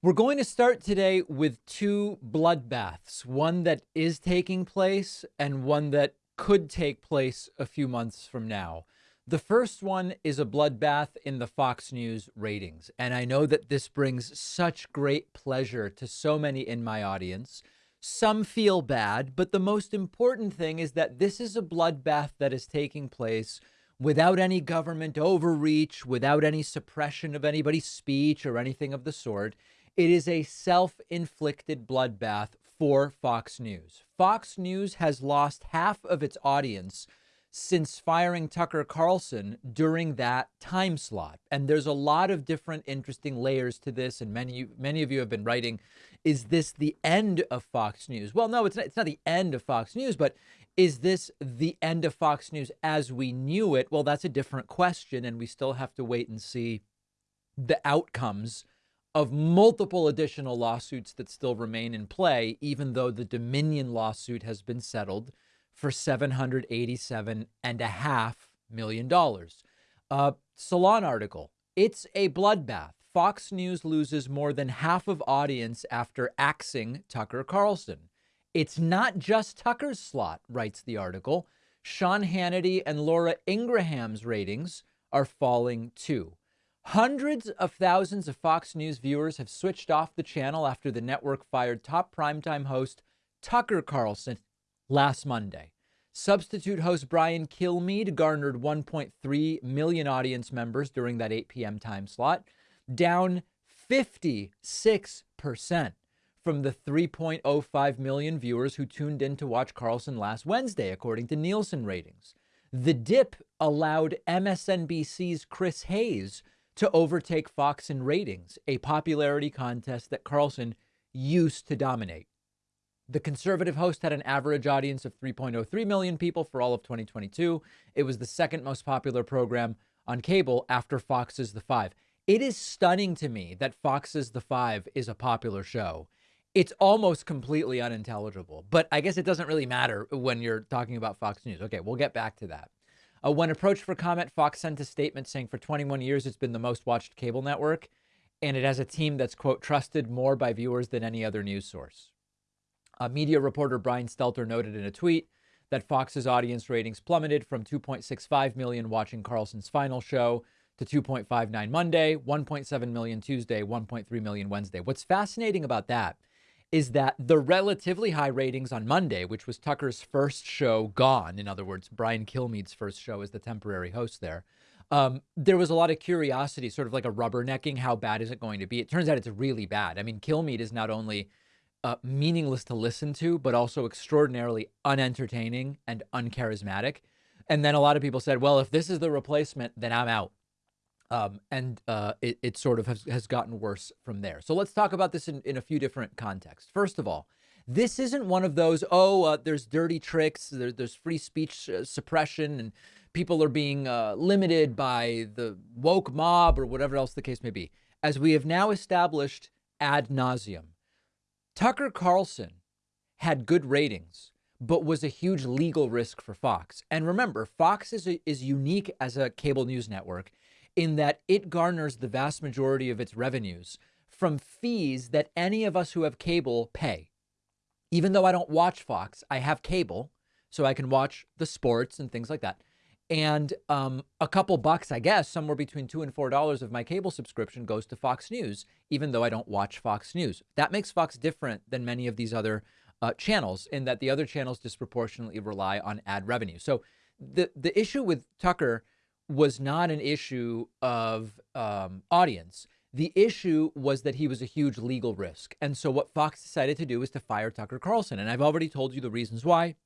We're going to start today with two bloodbaths one that is taking place and one that could take place a few months from now. The first one is a bloodbath in the Fox News ratings. And I know that this brings such great pleasure to so many in my audience. Some feel bad, but the most important thing is that this is a bloodbath that is taking place without any government overreach, without any suppression of anybody's speech or anything of the sort. It is a self inflicted bloodbath for Fox News. Fox News has lost half of its audience since firing Tucker Carlson during that time slot. And there's a lot of different interesting layers to this. And many, many of you have been writing, is this the end of Fox News? Well, no, it's not, it's not the end of Fox News, but is this the end of Fox News as we knew it? Well, that's a different question. And we still have to wait and see the outcomes of multiple additional lawsuits that still remain in play, even though the Dominion lawsuit has been settled for $787.5 million. Uh, Salon article. It's a bloodbath. Fox News loses more than half of audience after axing Tucker Carlson. It's not just Tucker's slot, writes the article. Sean Hannity and Laura Ingraham's ratings are falling too. Hundreds of thousands of Fox News viewers have switched off the channel after the network fired top primetime host Tucker Carlson last Monday. Substitute host Brian Kilmeade garnered 1.3 million audience members during that 8 p.m. time slot, down 56% from the 3.05 million viewers who tuned in to watch Carlson last Wednesday, according to Nielsen ratings. The dip allowed MSNBC's Chris Hayes to overtake Fox in ratings, a popularity contest that Carlson used to dominate. The conservative host had an average audience of 3.03 million people for all of 2022. It was the second most popular program on cable after Fox's The Five. It is stunning to me that Fox's The Five is a popular show. It's almost completely unintelligible, but I guess it doesn't really matter when you're talking about Fox News. Okay, we'll get back to that. Uh, when approached for comment, Fox sent a statement saying for 21 years it's been the most watched cable network, and it has a team that's, quote, trusted more by viewers than any other news source. Uh, media reporter Brian Stelter noted in a tweet that Fox's audience ratings plummeted from 2.65 million watching Carlson's final show to 2.59 Monday, 1.7 million Tuesday, 1.3 million Wednesday. What's fascinating about that is that the relatively high ratings on Monday, which was Tucker's first show gone, in other words, Brian Kilmeade's first show as the temporary host there, um, there was a lot of curiosity, sort of like a rubbernecking. How bad is it going to be? It turns out it's really bad. I mean, Kilmeade is not only uh, meaningless to listen to, but also extraordinarily unentertaining and uncharismatic. And then a lot of people said, well, if this is the replacement, then I'm out. Um, and uh, it, it sort of has, has gotten worse from there. So let's talk about this in, in a few different contexts. First of all, this isn't one of those, oh, uh, there's dirty tricks, there, there's free speech uh, suppression, and people are being uh, limited by the woke mob or whatever else the case may be. As we have now established ad nauseum, Tucker Carlson had good ratings, but was a huge legal risk for Fox. And remember, Fox is, a, is unique as a cable news network in that it garners the vast majority of its revenues from fees that any of us who have cable pay. Even though I don't watch Fox, I have cable, so I can watch the sports and things like that. And um, a couple bucks, I guess, somewhere between two and four dollars of my cable subscription goes to Fox News, even though I don't watch Fox News. That makes Fox different than many of these other uh, channels, in that the other channels disproportionately rely on ad revenue. So the the issue with Tucker was not an issue of um, audience. The issue was that he was a huge legal risk. And so what Fox decided to do was to fire Tucker Carlson. And I've already told you the reasons why.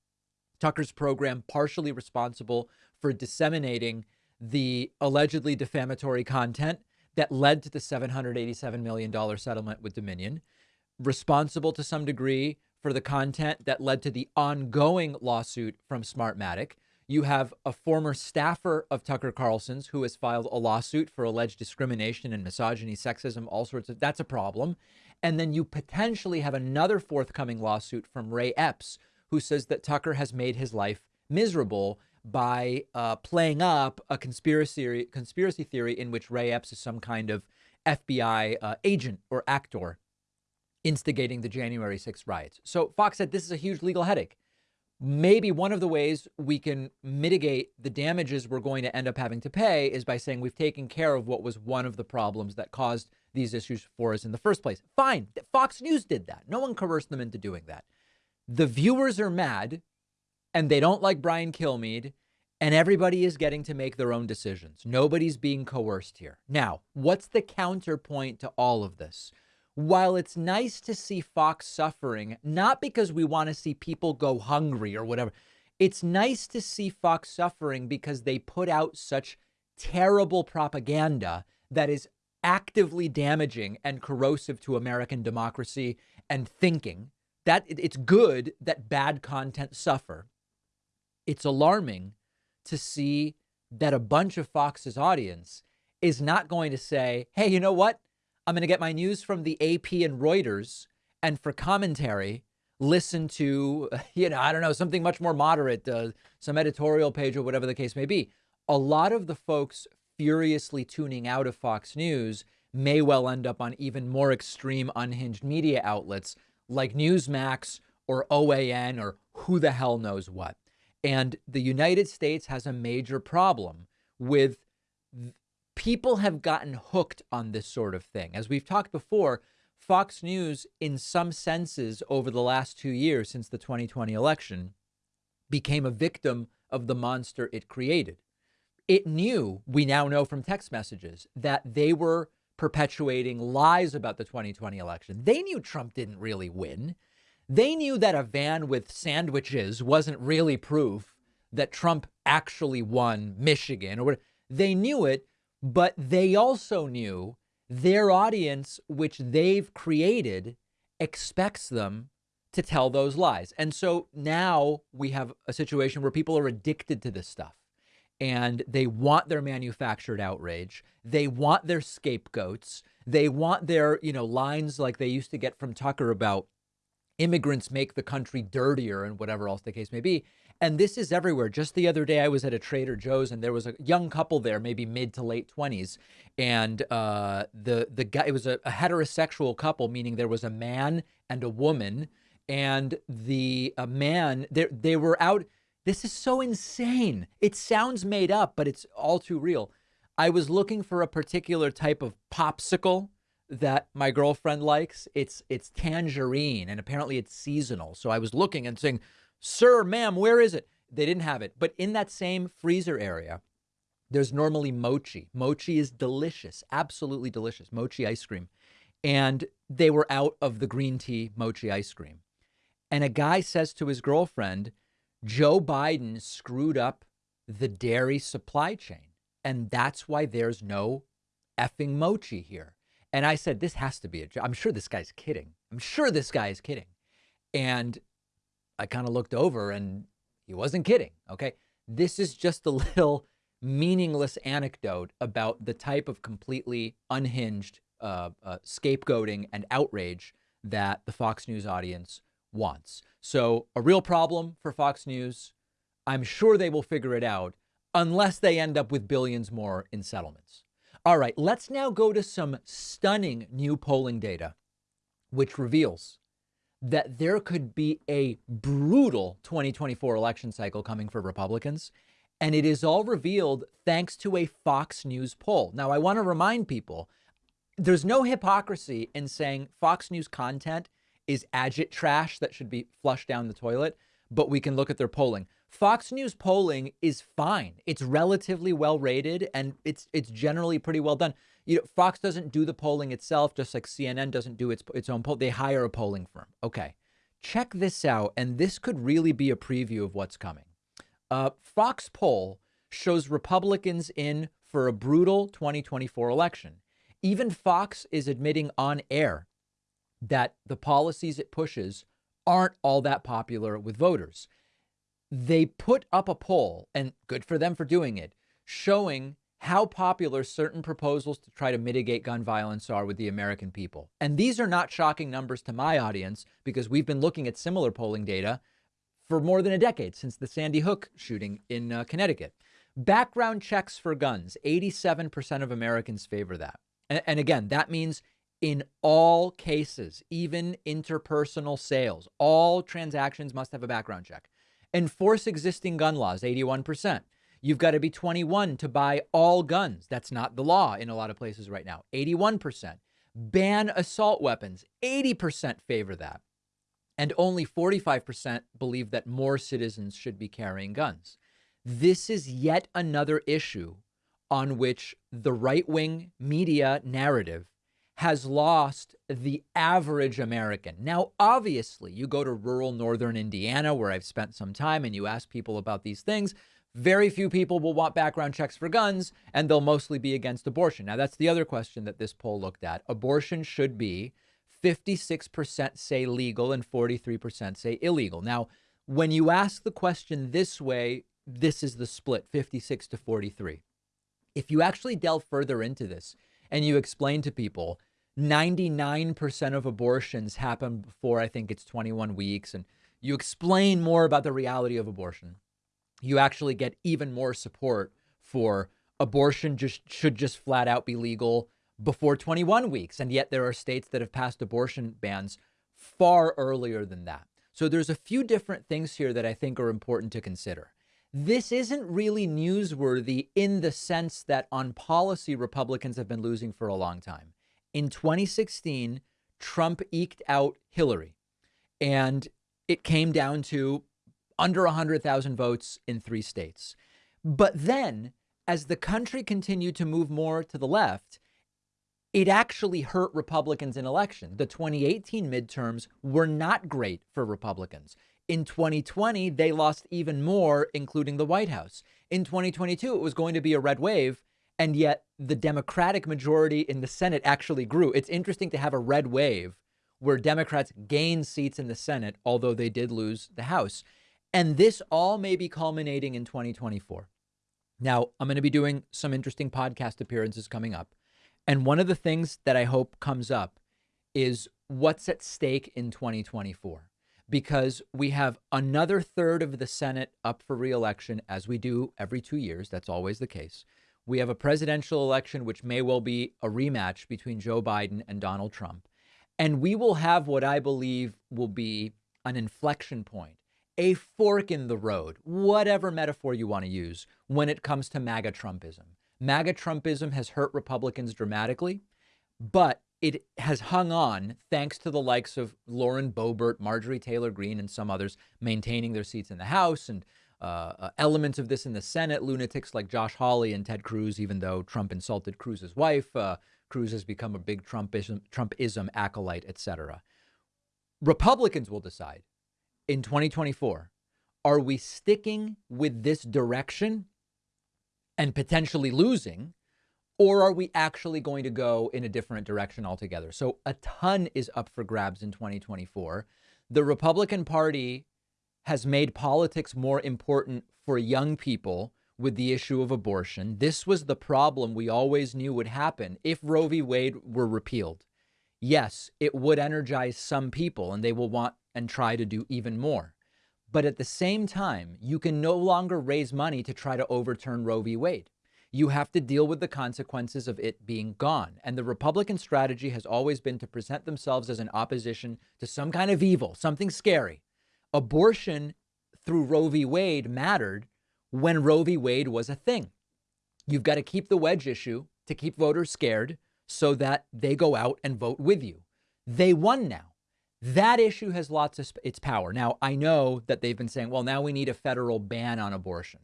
Tucker's program partially responsible for disseminating the allegedly defamatory content that led to the $787 million settlement with Dominion, responsible to some degree for the content that led to the ongoing lawsuit from Smartmatic, you have a former staffer of Tucker Carlson's who has filed a lawsuit for alleged discrimination and misogyny, sexism, all sorts of that's a problem. And then you potentially have another forthcoming lawsuit from Ray Epps, who says that Tucker has made his life miserable by uh, playing up a conspiracy conspiracy theory in which Ray Epps is some kind of FBI uh, agent or actor instigating the January 6th riots. So Fox said this is a huge legal headache. Maybe one of the ways we can mitigate the damages we're going to end up having to pay is by saying we've taken care of what was one of the problems that caused these issues for us in the first place. Fine. Fox News did that. No one coerced them into doing that. The viewers are mad and they don't like Brian Kilmeade and everybody is getting to make their own decisions. Nobody's being coerced here. Now, what's the counterpoint to all of this? While it's nice to see Fox suffering, not because we want to see people go hungry or whatever, it's nice to see Fox suffering because they put out such terrible propaganda that is actively damaging and corrosive to American democracy and thinking. That it's good that bad content suffer. It's alarming to see that a bunch of Fox's audience is not going to say, hey, you know what? I'm going to get my news from the AP and Reuters. And for commentary, listen to, you know, I don't know, something much more moderate, uh, some editorial page or whatever the case may be. A lot of the folks furiously tuning out of Fox News may well end up on even more extreme, unhinged media outlets like Newsmax or OAN or who the hell knows what. And the United States has a major problem with people have gotten hooked on this sort of thing. As we've talked before, Fox News, in some senses, over the last two years since the 2020 election, became a victim of the monster it created. It knew, we now know from text messages, that they were perpetuating lies about the 2020 election. They knew Trump didn't really win. They knew that a van with sandwiches wasn't really proof that Trump actually won Michigan or whatever. They knew it, but they also knew their audience, which they've created, expects them to tell those lies. And so now we have a situation where people are addicted to this stuff and they want their manufactured outrage. They want their scapegoats. They want their, you know, lines like they used to get from Tucker about immigrants make the country dirtier and whatever else the case may be. And this is everywhere. Just the other day, I was at a Trader Joe's, and there was a young couple there, maybe mid to late twenties, and uh, the the guy it was a, a heterosexual couple, meaning there was a man and a woman, and the a man they they were out. This is so insane. It sounds made up, but it's all too real. I was looking for a particular type of popsicle that my girlfriend likes. It's it's tangerine, and apparently it's seasonal. So I was looking and saying Sir, ma'am, where is it? They didn't have it. But in that same freezer area, there's normally mochi. Mochi is delicious, absolutely delicious. Mochi ice cream. And they were out of the green tea mochi ice cream. And a guy says to his girlfriend, Joe Biden screwed up the dairy supply chain. And that's why there's no effing mochi here. And I said, this has to be a joke. I'm sure this guy's kidding. I'm sure this guy is kidding. And I kind of looked over and he wasn't kidding. Okay. This is just a little meaningless anecdote about the type of completely unhinged uh, uh, scapegoating and outrage that the Fox News audience wants. So, a real problem for Fox News. I'm sure they will figure it out unless they end up with billions more in settlements. All right, let's now go to some stunning new polling data, which reveals that there could be a brutal 2024 election cycle coming for Republicans. And it is all revealed thanks to a Fox News poll. Now, I want to remind people there's no hypocrisy in saying Fox News content is agit trash that should be flushed down the toilet, but we can look at their polling. Fox News polling is fine. It's relatively well rated and it's it's generally pretty well done you know, Fox doesn't do the polling itself, just like CNN doesn't do its its own poll. They hire a polling firm. Okay, check this out, and this could really be a preview of what's coming. Uh, Fox poll shows Republicans in for a brutal 2024 election. Even Fox is admitting on air that the policies it pushes aren't all that popular with voters. They put up a poll, and good for them for doing it, showing how popular certain proposals to try to mitigate gun violence are with the American people. And these are not shocking numbers to my audience because we've been looking at similar polling data for more than a decade since the Sandy Hook shooting in uh, Connecticut. Background checks for guns 87% of Americans favor that. And, and again, that means in all cases, even interpersonal sales, all transactions must have a background check. Enforce existing gun laws, 81%. You've got to be 21 to buy all guns. That's not the law in a lot of places right now, 81%. Ban assault weapons, 80% favor that. And only 45% believe that more citizens should be carrying guns. This is yet another issue on which the right wing media narrative has lost the average American. Now, obviously, you go to rural northern Indiana, where I've spent some time, and you ask people about these things. Very few people will want background checks for guns, and they'll mostly be against abortion. Now, that's the other question that this poll looked at. Abortion should be 56% say legal and 43% say illegal. Now, when you ask the question this way, this is the split 56 to 43. If you actually delve further into this and you explain to people 99% of abortions happen before I think it's 21 weeks, and you explain more about the reality of abortion, you actually get even more support for abortion just should just flat out be legal before 21 weeks. And yet there are states that have passed abortion bans far earlier than that. So there's a few different things here that I think are important to consider. This isn't really newsworthy in the sense that on policy, Republicans have been losing for a long time. In 2016, Trump eked out Hillary, and it came down to under 100,000 votes in three states. But then, as the country continued to move more to the left, it actually hurt Republicans in election. The 2018 midterms were not great for Republicans. In 2020, they lost even more, including the White House. In 2022, it was going to be a red wave, and yet the Democratic majority in the Senate actually grew. It's interesting to have a red wave where Democrats gain seats in the Senate, although they did lose the House. And this all may be culminating in 2024. Now, I'm going to be doing some interesting podcast appearances coming up. And one of the things that I hope comes up is what's at stake in 2024 because we have another third of the Senate up for reelection, as we do every two years. That's always the case. We have a presidential election, which may well be a rematch between Joe Biden and Donald Trump. And we will have what I believe will be an inflection point, a fork in the road, whatever metaphor you want to use, when it comes to MAGA Trumpism. MAGA Trumpism has hurt Republicans dramatically, but it has hung on thanks to the likes of Lauren Boebert, Marjorie Taylor Greene, and some others maintaining their seats in the House and uh, uh, elements of this in the Senate. Lunatics like Josh Hawley and Ted Cruz, even though Trump insulted Cruz's wife, uh, Cruz has become a big Trumpism, Trumpism acolyte, etc. Republicans will decide in 2024 are we sticking with this direction and potentially losing? Or are we actually going to go in a different direction altogether? So a ton is up for grabs in 2024. The Republican Party has made politics more important for young people with the issue of abortion. This was the problem we always knew would happen if Roe v. Wade were repealed. Yes, it would energize some people and they will want and try to do even more. But at the same time, you can no longer raise money to try to overturn Roe v. Wade. You have to deal with the consequences of it being gone. And the Republican strategy has always been to present themselves as an opposition to some kind of evil, something scary. Abortion through Roe v. Wade mattered when Roe v. Wade was a thing. You've got to keep the wedge issue to keep voters scared so that they go out and vote with you. They won now. That issue has lots of its power. Now, I know that they've been saying, well, now we need a federal ban on abortion.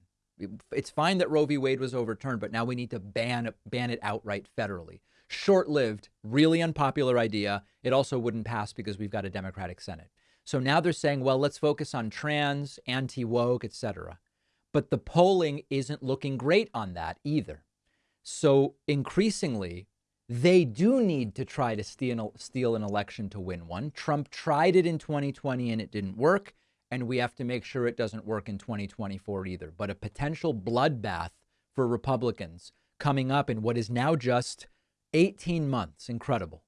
It's fine that Roe v. Wade was overturned, but now we need to ban ban it outright federally. Short-lived, really unpopular idea. It also wouldn't pass because we've got a Democratic Senate. So now they're saying, well, let's focus on trans, anti-woke, etc. But the polling isn't looking great on that either. So increasingly, they do need to try to steal, steal an election to win one. Trump tried it in 2020 and it didn't work. And we have to make sure it doesn't work in 2024 either. But a potential bloodbath for Republicans coming up in what is now just 18 months. Incredible.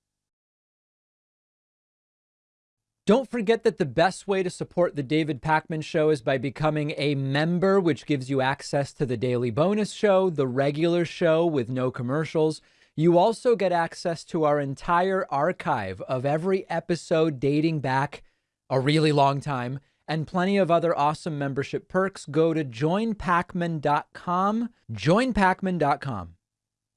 Don't forget that the best way to support the David Pakman Show is by becoming a member, which gives you access to the daily bonus show, the regular show with no commercials You also get access to our entire archive of every episode dating back a really long time and plenty of other awesome membership perks. Go to joinpakman.com. Joinpakman.com.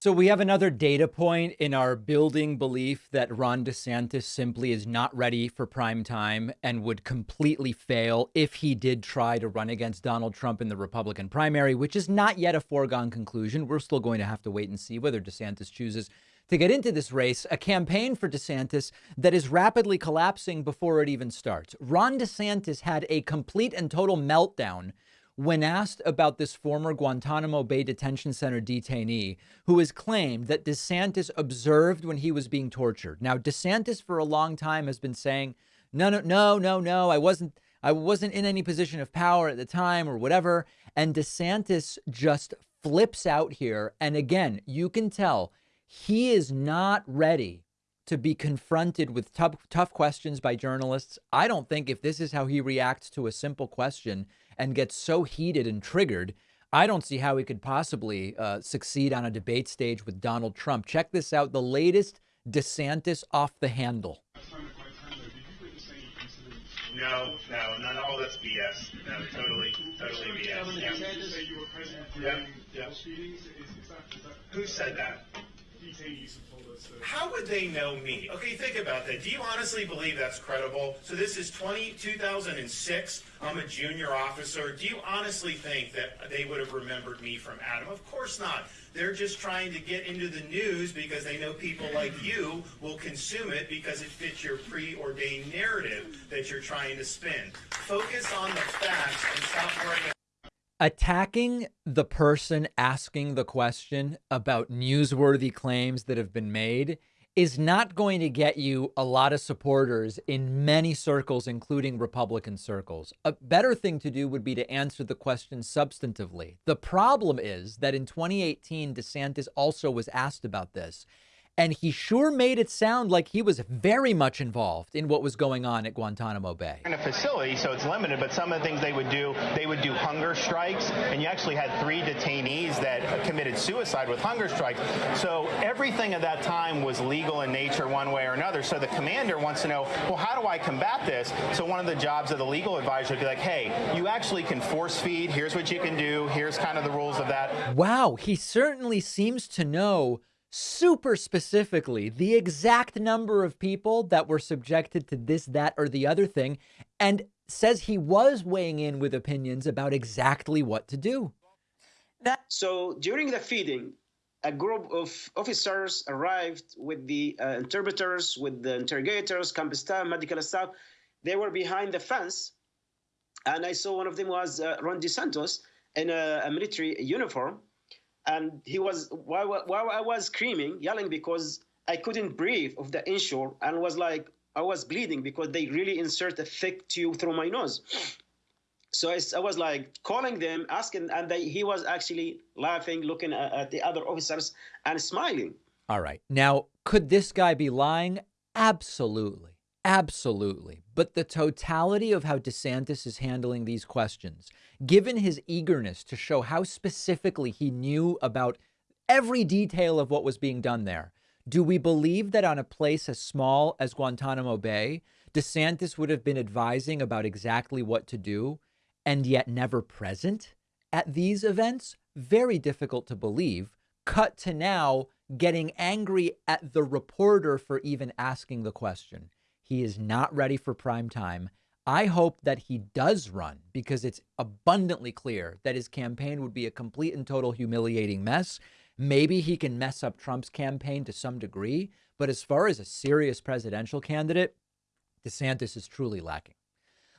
So we have another data point in our building belief that Ron DeSantis simply is not ready for prime time and would completely fail if he did try to run against Donald Trump in the Republican primary, which is not yet a foregone conclusion. We're still going to have to wait and see whether DeSantis chooses to get into this race, a campaign for DeSantis that is rapidly collapsing before it even starts. Ron DeSantis had a complete and total meltdown when asked about this former Guantanamo Bay Detention Center detainee who has claimed that DeSantis observed when he was being tortured. Now, DeSantis for a long time has been saying, no, no, no, no, no, I wasn't. I wasn't in any position of power at the time or whatever. And DeSantis just flips out here. And again, you can tell he is not ready to be confronted with tough, tough questions by journalists. I don't think if this is how he reacts to a simple question, and gets so heated and triggered, I don't see how he could possibly uh, succeed on a debate stage with Donald Trump. Check this out the latest DeSantis off the handle. No, no, none of all that's BS. No, totally, totally BS. Yeah. Yeah. Yeah. Who said that? How would they know me? Okay, think about that. Do you honestly believe that's credible? So this is 20, 2006. I'm a junior officer. Do you honestly think that they would have remembered me from Adam? Of course not. They're just trying to get into the news because they know people like you will consume it because it fits your preordained narrative that you're trying to spin. Focus on the facts and stop worrying attacking the person asking the question about newsworthy claims that have been made is not going to get you a lot of supporters in many circles, including Republican circles. A better thing to do would be to answer the question substantively. The problem is that in 2018, DeSantis also was asked about this. And he sure made it sound like he was very much involved in what was going on at Guantanamo Bay. In a facility, so it's limited, but some of the things they would do, they would do hunger strikes, and you actually had three detainees that committed suicide with hunger strikes. So everything at that time was legal in nature one way or another. So the commander wants to know, well, how do I combat this? So one of the jobs of the legal advisor would be like, hey, you actually can force feed. Here's what you can do. Here's kind of the rules of that. Wow, he certainly seems to know super specifically the exact number of people that were subjected to this, that, or the other thing, and says he was weighing in with opinions about exactly what to do. So during the feeding, a group of officers arrived with the uh, interpreters, with the interrogators, campus staff, medical staff. They were behind the fence, and I saw one of them was uh, Ron DeSantis in a, a military uniform and he was while, while I was screaming, yelling because I couldn't breathe of the insure and was like I was bleeding because they really insert a thick tube through my nose. So I, I was like calling them, asking, and they, he was actually laughing, looking at, at the other officers and smiling. All right. Now, could this guy be lying? Absolutely. Absolutely. But the totality of how DeSantis is handling these questions, given his eagerness to show how specifically he knew about every detail of what was being done there, do we believe that on a place as small as Guantanamo Bay, DeSantis would have been advising about exactly what to do and yet never present at these events? Very difficult to believe. Cut to now getting angry at the reporter for even asking the question. He is not ready for prime time. I hope that he does run because it's abundantly clear that his campaign would be a complete and total humiliating mess. Maybe he can mess up Trump's campaign to some degree, but as far as a serious presidential candidate, DeSantis is truly lacking.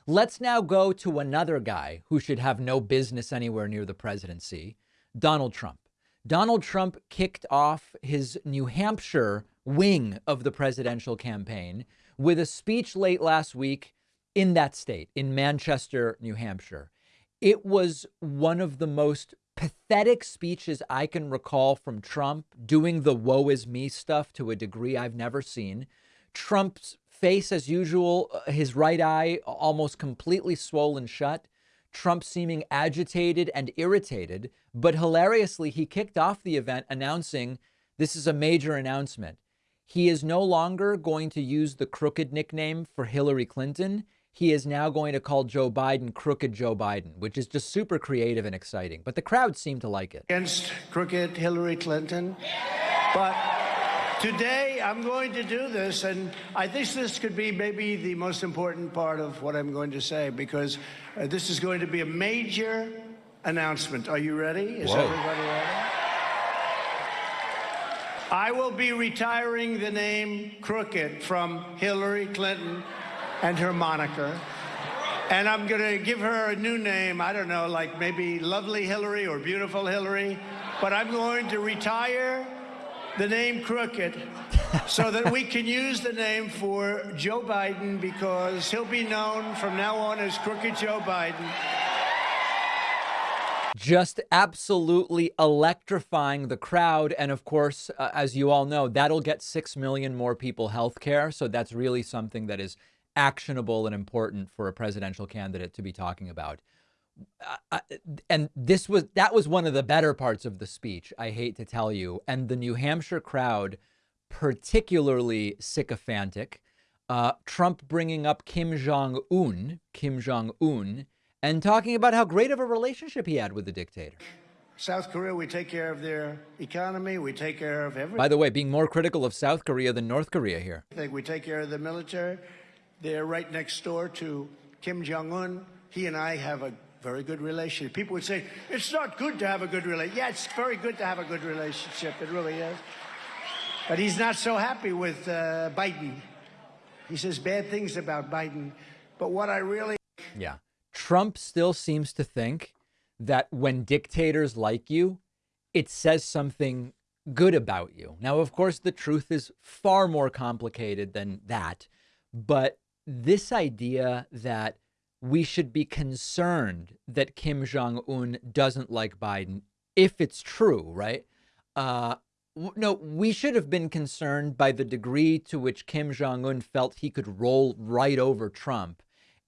Let's now go to another guy who should have no business anywhere near the presidency Donald Trump. Donald Trump kicked off his New Hampshire wing of the presidential campaign with a speech late last week in that state, in Manchester, New Hampshire. It was one of the most pathetic speeches I can recall from Trump, doing the woe is me stuff to a degree I've never seen. Trump's face, as usual, uh, his right eye almost completely swollen shut. Trump seeming agitated and irritated, but hilariously, he kicked off the event announcing This is a major announcement. He is no longer going to use the crooked nickname for Hillary Clinton. He is now going to call Joe Biden Crooked Joe Biden, which is just super creative and exciting. But the crowd seemed to like it. Against crooked Hillary Clinton. But today I'm going to do this, and I think this could be maybe the most important part of what I'm going to say because uh, this is going to be a major announcement. Are you ready? Is Whoa. everybody ready? I will be retiring the name Crooked from Hillary Clinton and her moniker. And I'm going to give her a new name. I don't know, like maybe Lovely Hillary or Beautiful Hillary. But I'm going to retire the name Crooked so that we can use the name for Joe Biden because he'll be known from now on as Crooked Joe Biden just absolutely electrifying the crowd. And of course, uh, as you all know, that'll get 6 million more people health care. So that's really something that is actionable and important for a presidential candidate to be talking about. Uh, uh and this was that was one of the better parts of the speech, I hate to tell you. And the New Hampshire crowd, particularly sycophantic. Uh, Trump bringing up Kim Jong Un, Kim Jong Un, and talking about how great of a relationship he had with the dictator. South Korea, we take care of their economy. We take care of everything. By the way, being more critical of South Korea than North Korea here. I think we take care of the military. They're right next door to Kim Jong Un. He and I have a very good relationship. People would say, it's not good to have a good relationship. Yeah, it's very good to have a good relationship. It really is. But he's not so happy with uh, Biden. He says bad things about Biden. But what I really. Yeah. Trump still seems to think that when dictators like you, it says something good about you. Now, of course, the truth is far more complicated than that. But this idea that we should be concerned that Kim Jong un doesn't like Biden, if it's true, right? Uh, no, we should have been concerned by the degree to which Kim Jong un felt he could roll right over Trump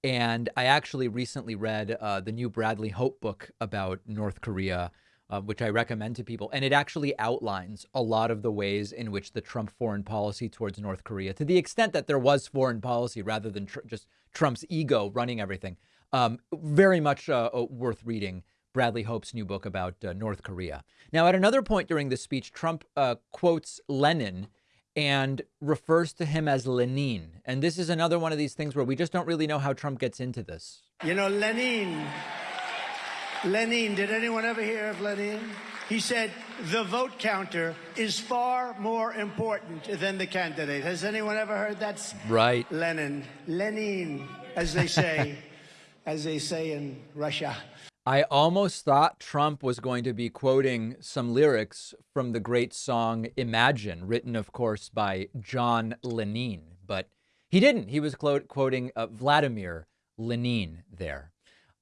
and I actually recently read uh, the new Bradley Hope book about North Korea, uh, which I recommend to people. And it actually outlines a lot of the ways in which the Trump foreign policy towards North Korea, to the extent that there was foreign policy rather than tr- just Trump's ego running everything, um, very much uh, uh worth reading. Bradley Hope's new book about uh, North Korea. Now, at another point during the speech, Trump uh, quotes Lenin and refers to him as Lenin. And this is another one of these things where we just don't really know how Trump gets into this. You know, Lenin, Lenin, did anyone ever hear of Lenin? He said, the vote counter is far more important than the candidate. Has anyone ever heard that? Right. Lenin, Lenin, as they say, as they say in Russia. I almost thought Trump was going to be quoting some lyrics from the great song Imagine, written, of course, by John Lennon, but he didn't. He was quoting uh, Vladimir Lenin there.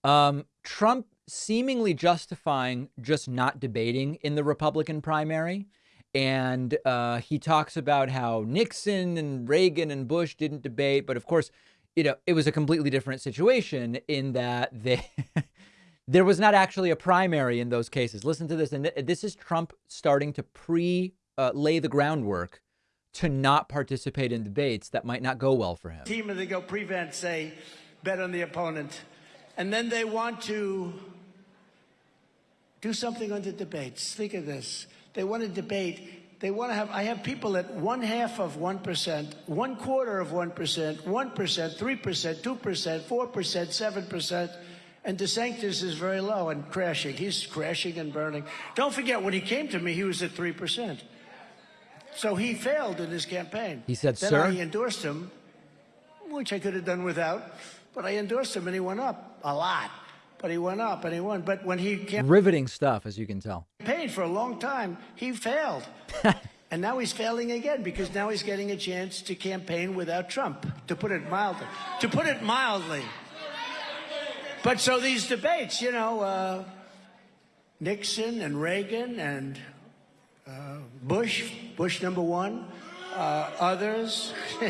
Um, Trump seemingly justifying just not debating in the Republican primary. And uh, he talks about how Nixon and Reagan and Bush didn't debate. But of course, you know, it was a completely different situation in that they. There was not actually a primary in those cases. Listen to this. And this is Trump starting to pre uh, lay the groundwork to not participate in debates that might not go well for him. Team and they go prevent, say, bet on the opponent. And then they want to do something on the debates. Think of this. They want to debate. They want to have, I have people at one half of 1%, one quarter of 1%, 1%, 3%, 2%, 4%, 7%. And DeSantis is very low and crashing. He's crashing and burning. Don't forget, when he came to me, he was at 3%. So he failed in his campaign. He said, then sir? I endorsed him, which I could have done without, but I endorsed him and he went up a lot. But he went up and he won. But when he came, riveting stuff, as you can tell. Paid for a long time, he failed. and now he's failing again because now he's getting a chance to campaign without Trump, to put it mildly. To put it mildly. But so these debates, you know, uh, Nixon and Reagan and uh, Bush, Bush number one, uh, others.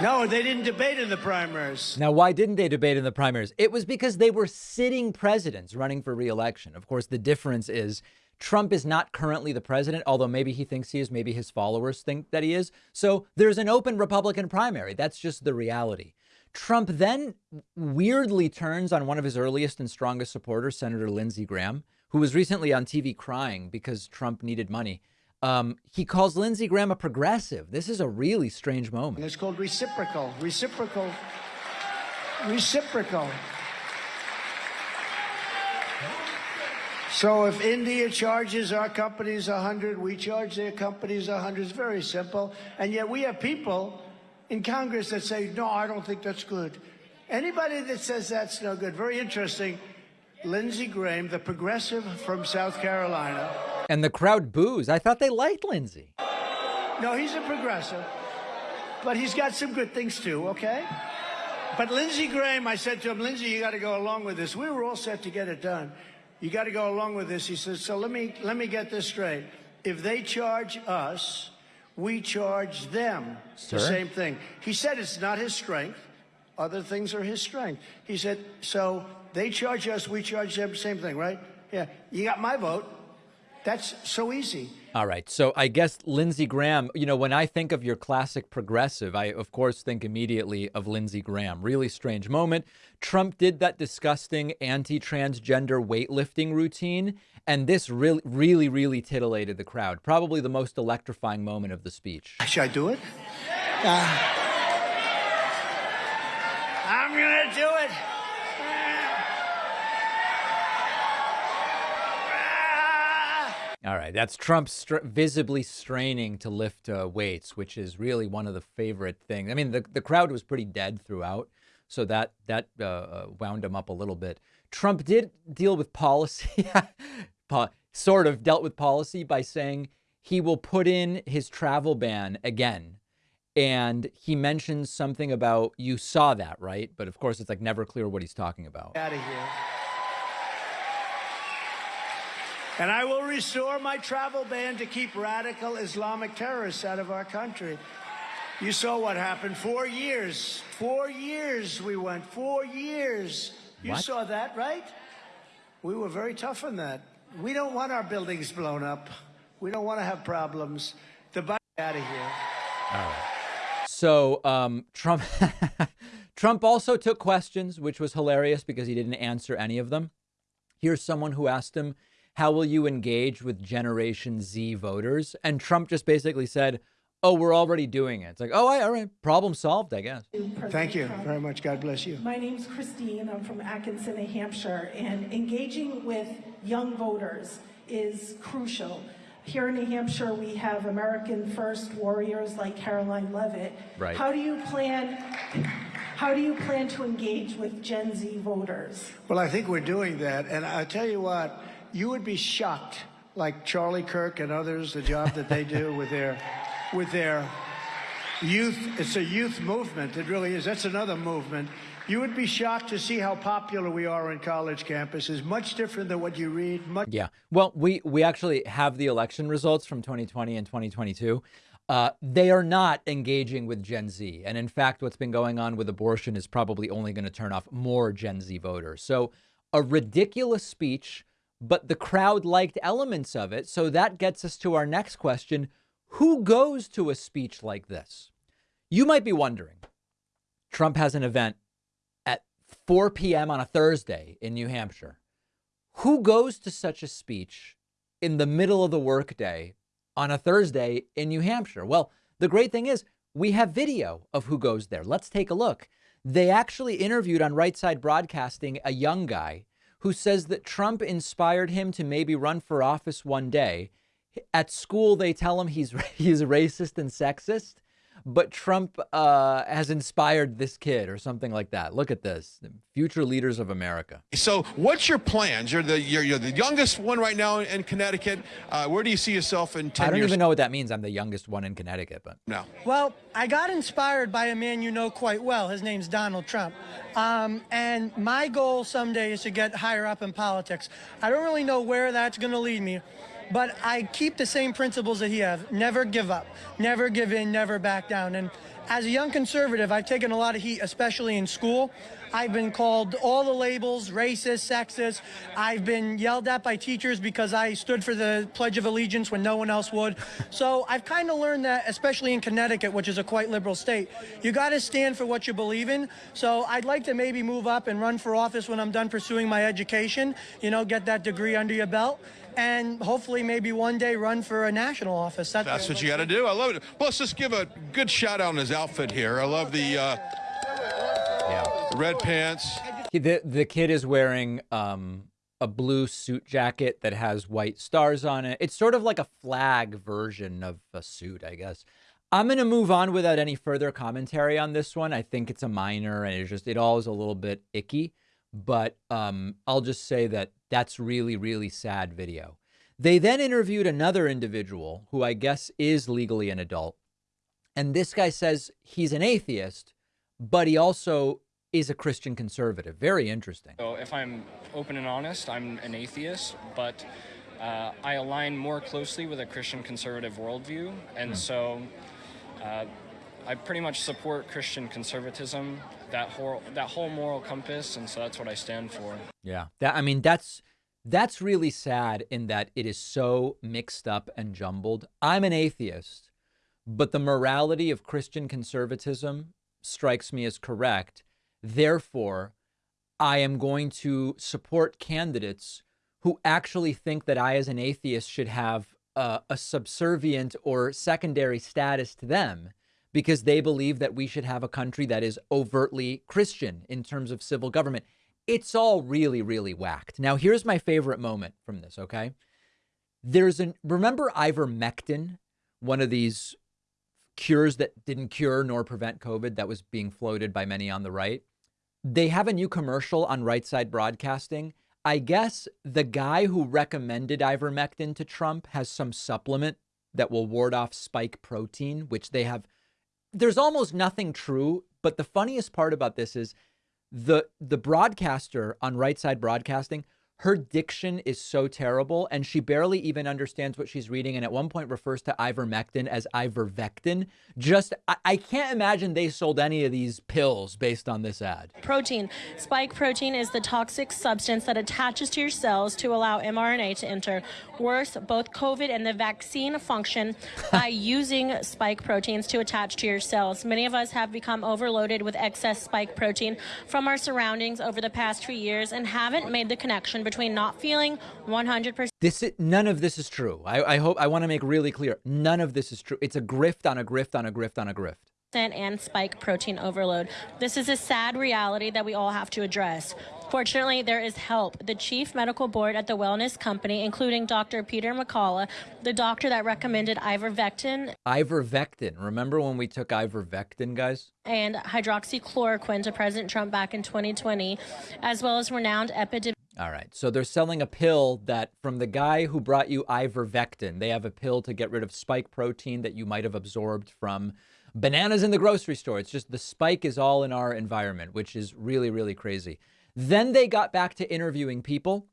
no, they didn't debate in the primaries. Now, why didn't they debate in the primaries? It was because they were sitting presidents running for reelection. Of course, the difference is Trump is not currently the president, although maybe he thinks he is, maybe his followers think that he is. So there's an open Republican primary. That's just the reality. Trump then weirdly turns on one of his earliest and strongest supporters, Senator Lindsey Graham, who was recently on TV crying because Trump needed money. Um, he calls Lindsey Graham a progressive. This is a really strange moment. It's called reciprocal. Reciprocal. Reciprocal. So if India charges our companies 100, we charge their companies 100. It's very simple. And yet we have people in Congress that say, no, I don't think that's good. Anybody that says that's no good, very interesting. Lindsey Graham, the progressive from South Carolina. And the crowd boos. I thought they liked Lindsey. No, he's a progressive, but he's got some good things too, okay? But Lindsey Graham, I said to him, Lindsey, you got to go along with this. We were all set to get it done. You got to go along with this. He says, so let me let me get this straight. If they charge us, we charge them Sir? the same thing. He said it's not his strength. Other things are his strength. He said, so they charge us, we charge them, the same thing, right? Yeah, you got my vote. That's so easy. All right. So I guess Lindsey Graham, you know, when I think of your classic progressive, I, of course, think immediately of Lindsey Graham. Really strange moment. Trump did that disgusting anti transgender weightlifting routine. And this really, really, really titillated the crowd. Probably the most electrifying moment of the speech. Should I do it? Uh, I'm going to do it. Right, that's Trump str- visibly straining to lift uh, weights, which is really one of the favorite things. I mean, the, the crowd was pretty dead throughout, so that that uh, uh wound him up a little bit. Trump did deal with policy, sort of dealt with policy by saying he will put in his travel ban again. And he mentions something about you saw that, right? But of course, it's like never clear what he's talking about. Out of here. And I will restore my travel ban to keep radical Islamic terrorists out of our country. You saw what happened. Four years. Four years we went. Four years. You what? saw that, right? We were very tough on that. We don't want our buildings blown up. We don't want to have problems. The out of here. All right. So um, Trump, Trump also took questions, which was hilarious because he didn't answer any of them. Here's someone who asked him how will you engage with Generation Z voters? And Trump just basically said, oh, we're already doing it. It's like, oh, I all right, problem solved, I guess. Thank you very much. God bless you. My name's Christine. I'm from Atkinson, New Hampshire. And engaging with young voters is crucial. Here in New Hampshire, we have American First warriors like Karoline Leavitt. Right. How do you plan? How do you plan to engage with Gen Z voters? Well, I think we're doing that, and I tell you what you would be shocked, like Charlie Kirk and others, the job that they do with their, with their youth. It's a youth movement. It really is. That's another movement. You would be shocked to see how popular we are on college campuses. Much different than what you read. Much yeah. Well, we we actually have the election results from 2020 and 2022. Uh, they are not engaging with Gen Z. And in fact, what's been going on with abortion is probably only going to turn off more Gen Z voters. So, a ridiculous speech but the crowd liked elements of it. So that gets us to our next question Who goes to a speech like this? You might be wondering Trump has an event at 4 p.m. on a Thursday in New Hampshire. Who goes to such a speech in the middle of the workday on a Thursday in New Hampshire? Well, the great thing is we have video of who goes there. Let's take a look. They actually interviewed on Right Side Broadcasting a young guy who says that Trump inspired him to maybe run for office one day. At school, they tell him he's he's racist and sexist, but Trump uh, has inspired this kid or something like that. Look at this, future leaders of America. So, what's your plans? You're the you're, you're the youngest one right now in Connecticut. Uh, where do you see yourself in ten years? I don't years? even know what that means. I'm the youngest one in Connecticut, but no. Well, I got inspired by a man you know quite well. His name's Donald Trump, um, and my goal someday is to get higher up in politics. I don't really know where that's going to lead me. But I keep the same principles that he has. Never give up, never give in, never back down. And as a young conservative, I've taken a lot of heat, especially in school. I've been called all the labels, racist, sexist. I've been yelled at by teachers because I stood for the Pledge of Allegiance when no one else would. So I've kind of learned that, especially in Connecticut, which is a quite liberal state, you got to stand for what you believe in. So I'd like to maybe move up and run for office when I'm done pursuing my education, you know, get that degree under your belt and hopefully maybe one day run for a national office. That's, That's what you got to do. I love it. Well, let's just give a good shout out on his outfit here. I love the uh, yeah. Red pants. The the kid is wearing um, a blue suit jacket that has white stars on it. It's sort of like a flag version of a suit, I guess. I'm going to move on without any further commentary on this one. I think it's a minor and it's just, it all is a little bit icky. But um, I'll just say that that's really, really sad video. They then interviewed another individual who I guess is legally an adult. And this guy says he's an atheist, but he also is a Christian conservative. Very interesting. So, if I'm open and honest, I'm an atheist, but uh, I align more closely with a Christian conservative worldview. And mm. so uh, I pretty much support Christian conservatism that whole that whole moral compass, and so that's what I stand for. Yeah, that I mean that's that's really sad in that it is so mixed up and jumbled. I'm an atheist, but the morality of Christian conservatism strikes me as correct. Therefore, I am going to support candidates who actually think that I, as an atheist, should have a, subservient or secondary status to them because they believe that we should have a country that is overtly Christian in terms of civil government. It's all really, really whacked. Now, here's my favorite moment from this, okay? There's an, remember ivermectin, one of these cures that didn't cure nor prevent COVID that was being floated by many on the right? They have a new commercial on Right Side Broadcasting. I guess the guy who recommended ivermectin to Trump has some supplement that will ward off spike protein, which they have there's almost nothing true, but the funniest part about this is the the broadcaster on Right Side Broadcasting her diction is so terrible and she barely even understands what she's reading and at one point refers to ivermectin as ivervectin. Just I, I, can't imagine they sold any of these pills based on this ad. Protein. Spike protein is the toxic substance that attaches to your cells to allow mrna to enter. Worse both covid and the vaccine function by using spike proteins to attach to your cells. Many of us have become overloaded with excess spike protein from our surroundings over the past few years and haven't made the connection between not feeling 100%. This is, none of this is true. I, I hope I want to make really clear. None of this is true. It's a grift on a grift on a grift on a grift and spike protein overload. This is a sad reality that we all have to address. Fortunately, there is help. The chief medical board at the wellness company, including Dr. Peter McCullough, the doctor that recommended ivermectin. Ivermectin. Remember when we took ivermectin, guys? And hydroxychloroquine to President Trump back in 2020, as well as renowned epidemiologist. All right. So they're selling a pill that from the guy who brought you ivermectin. They have a pill to get rid of spike protein that you might have absorbed from bananas in the grocery store. It's just the spike is all in our environment, which is really, really crazy. Then they got back to interviewing people.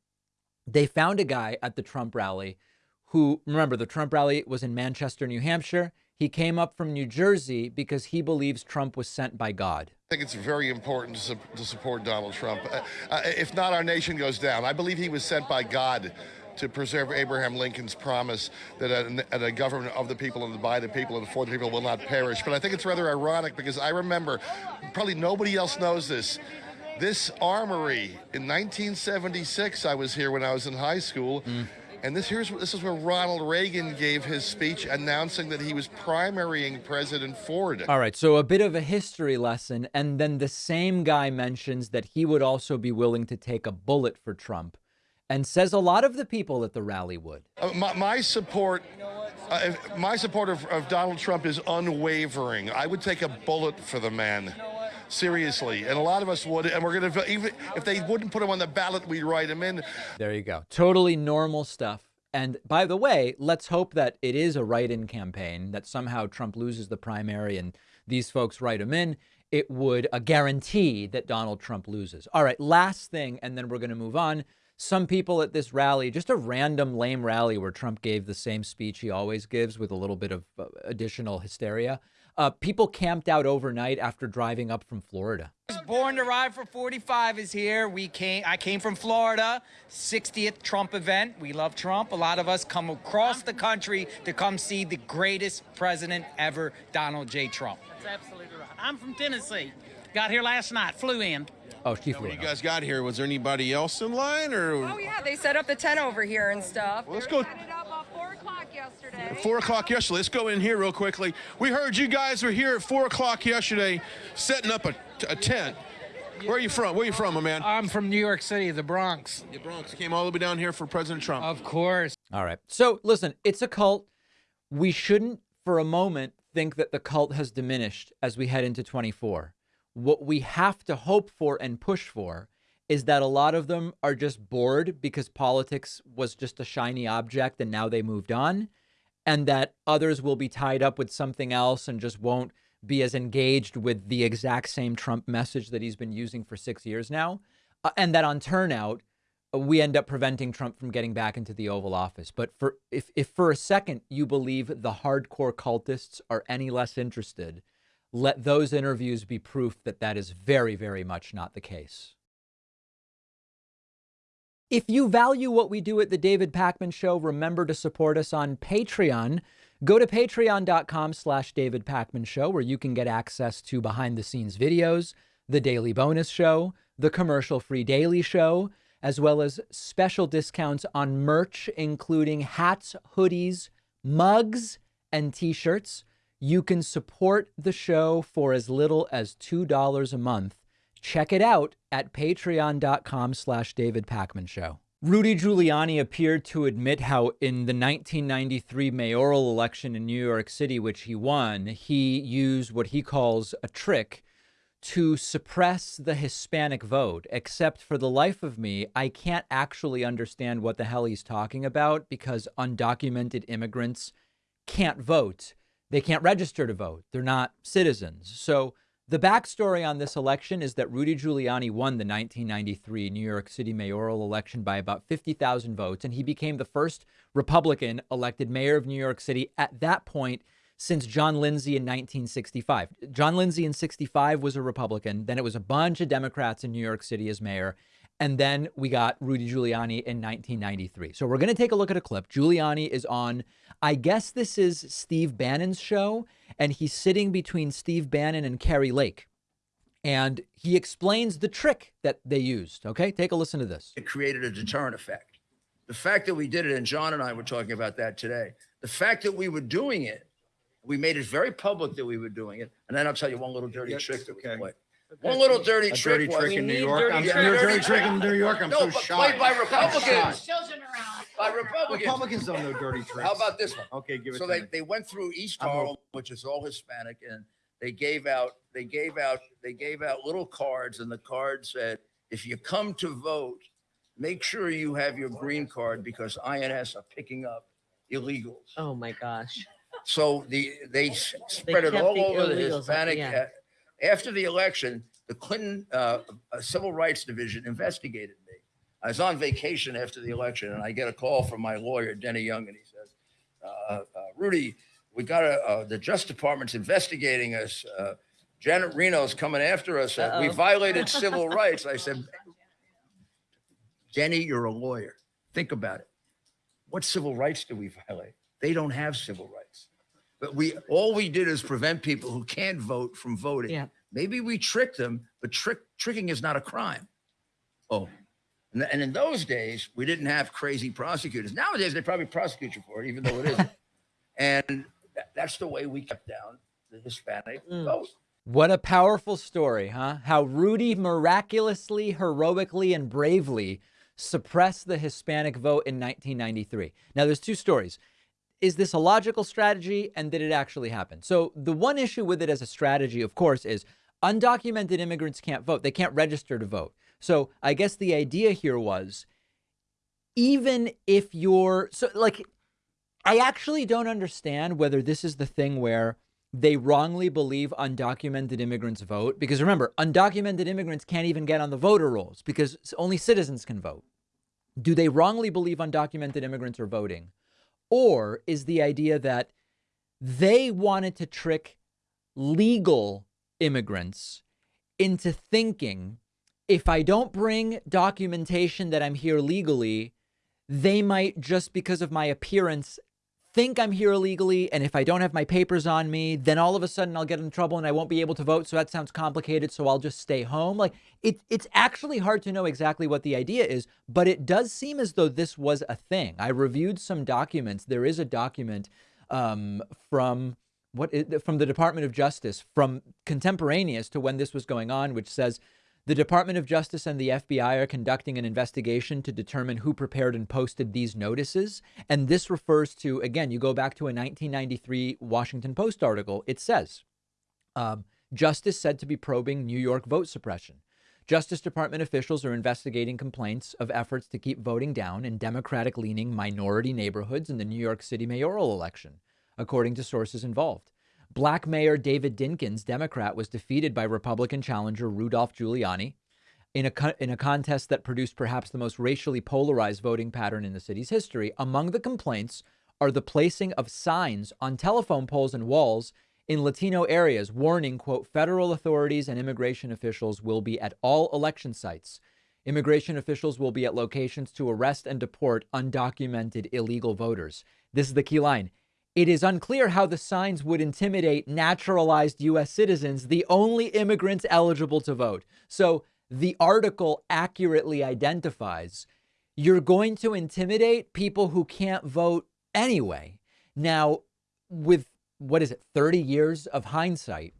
They found a guy at the Trump rally who, remember, the Trump rally was in Manchester, New Hampshire. He came up from New Jersey because he believes Trump was sent by God. I think it's very important to, su to support Donald Trump. Uh, uh, if not, our nation goes down. I believe he was sent by God to preserve Abraham Lincoln's promise that a, a, government of the people and by the people and for the people will not perish. But I think it's rather ironic because I remember, probably nobody else knows this, this armory in 1976, I was here when I was in high school. Mm and this here's this is where Ronald Reagan gave his speech announcing that he was primarying President Ford. All right, so a bit of a history lesson, and then the same guy mentions that he would also be willing to take a bullet for Trump, and says a lot of the people at the rally would. Uh, my, my, support. Uh, my support of, of Donald Trump is unwavering. I would take a bullet for the man seriously. And a lot of us would. And we're going to, even if they wouldn't put him on the ballot, we'd write him in. There you go. Totally normal stuff. And by the way, let's hope that it is a write in campaign, that somehow Trump loses the primary and these folks write him in. It would a guarantee that Donald Trump loses. All right, last thing, and then we're going to move on. Some people at this rally, just a random lame rally where Trump gave the same speech he always gives with a little bit of uh, additional hysteria. Uh, people camped out overnight after driving up from Florida. Born to Ride for 45 is here. We came. I came from Florida, 60th Trump event. We love Trump. A lot of us come across the country to come see the greatest president ever, Donald J. Trump. That's absolutely right. I'm from Tennessee. Got here last night. Flew in. Oh, she flew. When you guys got here, was there anybody else in line, or? Oh yeah, they set up the tent over here and stuff. Well, let's go. Set it up at four o'clock yesterday. Four o'clock yesterday. Let's go in here real quickly. We heard you guys were here at four o'clock yesterday, setting up a, a tent. Where are you from? Where are you from, my man? I'm from New York City, the Bronx. The Bronx. Came all the way down here for President Trump. Of course. All right. So listen, it's a cult. We shouldn't for a moment think that the cult has diminished as we head into 24. What we have to hope for and push for is that a lot of them are just bored because politics was just a shiny object and now they moved on, and that others will be tied up with something else and just won't be as engaged with the exact same Trump message that he's been using for six years now. Uh, and that on turnout, uh, we end up preventing Trump from getting back into the Oval Office. But for if, if for a second you believe the hardcore cultists are any less interested, let those interviews be proof that that is very, very much not the case. If you value what we do at the David Pakman Show, remember to support us on Patreon. Go to patreon.com slash David Pakman Show, where you can get access to behind the scenes videos, the daily bonus show, the commercial free daily show, as well as special discounts on merch, including hats, hoodies, mugs, and t shirts. You can support the show for as little as $2 a month. Check it out at patreon.com slash David Pakman Show. Rudy Giuliani appeared to admit how in the 1993 mayoral election in New York City, which he won, he used what he calls a trick to suppress the Hispanic vote. Except for the life of me, I can't actually understand what the hell he's talking about because undocumented immigrants can't vote. They can't register to vote. They're not citizens. So the backstory on this election is that Rudy Giuliani won the 1993 New York City mayoral election by about 50,000 votes, and he became the first Republican elected mayor of New York City at that point since John Lindsay in 1965. John Lindsay in 65 was a Republican. Then it was a bunch of Democrats in New York City as mayor. And then we got Rudy Giuliani in 1993. So we're going to take a look at a clip. Giuliani is on, I guess this is Steve Bannon's show, and he's sitting between Steve Bannon and Kari Lake. And he explains the trick that they used. Okay, take a listen to this. It created a deterrent effect. The fact that we did it, and John and I were talking about that today, the fact that we were doing it, we made it very public that we were doing it. And then I'll tell you one little dirty trick that we played. One little dirty A trick dirty was trick in New need York. I'm- dirty- you're a dirty trick in New York. I'm no, so but shy. Played by I'm Republicans. By Republicans. Republicans don't know dirty tricks. How about this one? Okay, give it So to they, me. they went through East I'm Harlem, which is all Hispanic, and they gave out they gave out they gave out little cards, and the card said, "If you come to vote, make sure you have your green card because INS are picking up illegals." Oh my gosh. So the they s- spread it all the over the illegals, Hispanic. yeah. After the election, the Clinton uh, uh, Civil Rights Division investigated me. I was on vacation after the election, and I get a call from my lawyer, Denny Young, and he says, uh, uh, "Rudy, we got a, uh, the Justice Department's investigating us. Uh, Janet Reno's coming after us. Uh, we violated civil rights." I said, "Denny, you're a lawyer. Think about it. What civil rights do we violate? They don't have civil rights." But we all we did is prevent people who can't vote from voting. Yeah. Maybe we tricked them, but trick tricking is not a crime. Oh, and, th- and in those days we didn't have crazy prosecutors. Nowadays they probably prosecute you for it, even though it isn't. and tha- that's the way we kept down the Hispanic mm. vote. What a powerful story, huh? How Rudy miraculously, heroically, and bravely suppressed the Hispanic vote in 1993. Now, there's two stories. Is this a logical strategy and did it actually happen? So, the one issue with it as a strategy, of course, is undocumented immigrants can't vote. They can't register to vote. So, I guess the idea here was even if you're so like I actually don't understand whether this is the thing where they wrongly believe undocumented immigrants vote. Because remember, undocumented immigrants can't even get on the voter rolls because only citizens can vote. Do they wrongly believe undocumented immigrants are voting? Or is the idea that they wanted to trick legal immigrants into thinking if I don't bring documentation that I'm here legally, they might just because of my appearance think I'm here illegally. And if I don't have my papers on me, then all of a sudden I'll get in trouble and I won't be able to vote. So that sounds complicated. So I'll just stay home. Like it, it's actually hard to know exactly what the idea is, but it does seem as though this was a thing. I reviewed some documents. There is a document um, from what from the Department of Justice from contemporaneous to when this was going on, which says the Department of Justice and the FBI are conducting an investigation to determine who prepared and posted these notices. And this refers to, again, you go back to a 1993 Washington Post article. It says um, Justice said to be probing New York vote suppression. Justice Department officials are investigating complaints of efforts to keep voting down in Democratic leaning minority neighborhoods in the New York City mayoral election, according to sources involved. Black Mayor David Dinkins, Democrat, was defeated by Republican challenger Rudolph Giuliani in a, in a contest that produced perhaps the most racially polarized voting pattern in the city's history. Among the complaints are the placing of signs on telephone poles and walls in Latino areas warning, quote, federal authorities and immigration officials will be at all election sites. Immigration officials will be at locations to arrest and deport undocumented illegal voters. This is the key line. It is unclear how the signs would intimidate naturalized U.S. citizens, the only immigrants eligible to vote. So the article accurately identifies you're going to intimidate people who can't vote anyway. Now, with what is it, 30 years of hindsight,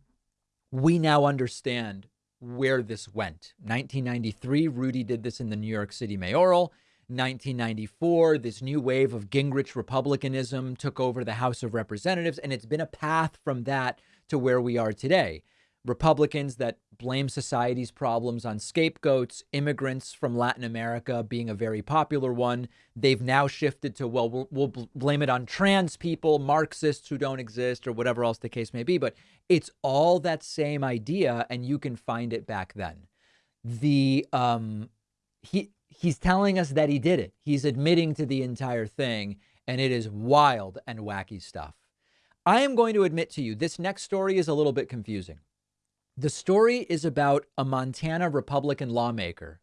we now understand where this went. 1993, Rudy did this in the New York City mayoral. 1994, this new wave of Gingrich Republicanism took over the House of Representatives, and it's been a path from that to where we are today. Republicans that blame society's problems on scapegoats, immigrants from Latin America being a very popular one. They've now shifted to, well, we'll, we'll blame it on trans people, Marxists who don't exist, or whatever else the case may be. But it's all that same idea, and you can find it back then. The um, he he's telling us that he did it. He's admitting to the entire thing, and it is wild and wacky stuff. I am going to admit to you, this next story is a little bit confusing. The story is about a Montana Republican lawmaker